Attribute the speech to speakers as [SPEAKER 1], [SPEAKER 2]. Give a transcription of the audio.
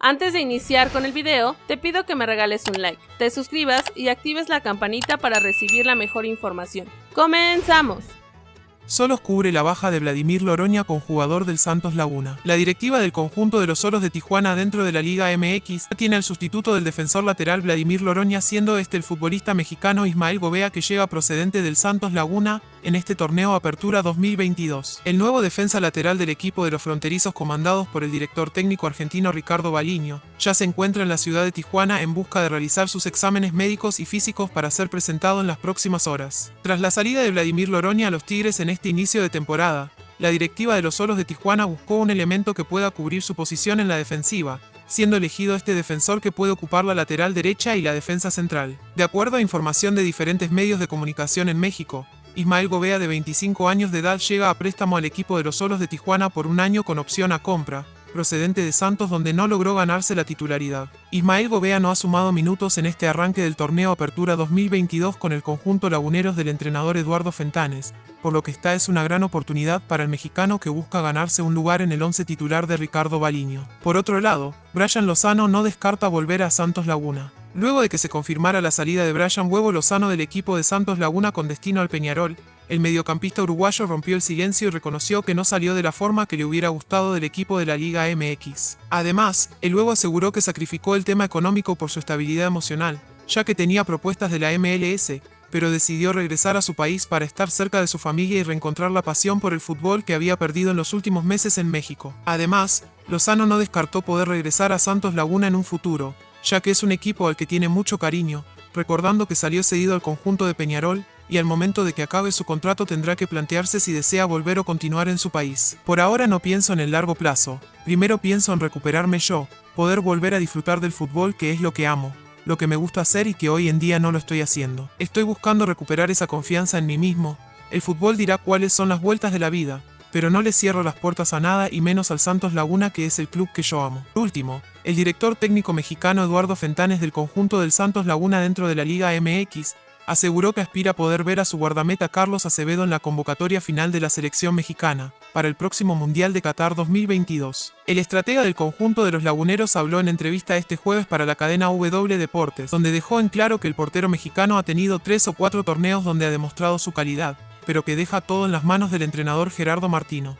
[SPEAKER 1] Antes de iniciar con el video, te pido que me regales un like, te suscribas y actives la campanita para recibir la mejor información. ¡Comenzamos!
[SPEAKER 2] Solos cubre la baja de Vladimir Loroña con jugador del Santos Laguna. La directiva del conjunto de los Solos de Tijuana dentro de la Liga MX tiene al sustituto del defensor lateral Vladimir Loroña siendo este el futbolista mexicano Ismael Gobea que llega procedente del Santos Laguna en este torneo Apertura 2022. El nuevo defensa lateral del equipo de los fronterizos comandados por el director técnico argentino Ricardo Baliño ya se encuentra en la ciudad de Tijuana en busca de realizar sus exámenes médicos y físicos para ser presentado en las próximas horas. Tras la salida de Vladimir Loroña a los Tigres en este inicio de temporada, la directiva de los Solos de Tijuana buscó un elemento que pueda cubrir su posición en la defensiva, siendo elegido este defensor que puede ocupar la lateral derecha y la defensa central. De acuerdo a información de diferentes medios de comunicación en México, Ismael Gobea de 25 años de edad llega a préstamo al equipo de los Solos de Tijuana por un año con opción a compra, procedente de Santos donde no logró ganarse la titularidad. Ismael Gobea no ha sumado minutos en este arranque del torneo Apertura 2022 con el conjunto laguneros del entrenador Eduardo Fentanes, por lo que esta es una gran oportunidad para el mexicano que busca ganarse un lugar en el once titular de Ricardo Baliño. Por otro lado, Brian Lozano no descarta volver a Santos Laguna. Luego de que se confirmara la salida de Brian Huevo Lozano del equipo de Santos Laguna con destino al Peñarol, el mediocampista uruguayo rompió el silencio y reconoció que no salió de la forma que le hubiera gustado del equipo de la Liga MX. Además, el Huevo aseguró que sacrificó el tema económico por su estabilidad emocional, ya que tenía propuestas de la MLS, pero decidió regresar a su país para estar cerca de su familia y reencontrar la pasión por el fútbol que había perdido en los últimos meses en México. Además, Lozano no descartó poder regresar a Santos Laguna en un futuro, ya que es un equipo al que tiene mucho cariño, recordando que salió cedido al conjunto de Peñarol, y al momento de que acabe su contrato tendrá que plantearse si desea volver o continuar en su país. Por ahora no pienso en el largo plazo, primero pienso en recuperarme yo, poder volver a disfrutar del fútbol que es lo que amo, lo que me gusta hacer y que hoy en día no lo estoy haciendo. Estoy buscando recuperar esa confianza en mí mismo, el fútbol dirá cuáles son las vueltas de la vida, pero no le cierro las puertas a nada y menos al Santos Laguna que es el club que yo amo. Por último, el director técnico mexicano Eduardo Fentanes del conjunto del Santos Laguna dentro de la Liga MX, aseguró que aspira a poder ver a su guardameta Carlos Acevedo en la convocatoria final de la selección mexicana, para el próximo Mundial de Qatar 2022. El estratega del conjunto de los laguneros habló en entrevista este jueves para la cadena W Deportes, donde dejó en claro que el portero mexicano ha tenido tres o cuatro torneos donde ha demostrado su calidad, pero que deja todo en las manos del entrenador Gerardo Martino.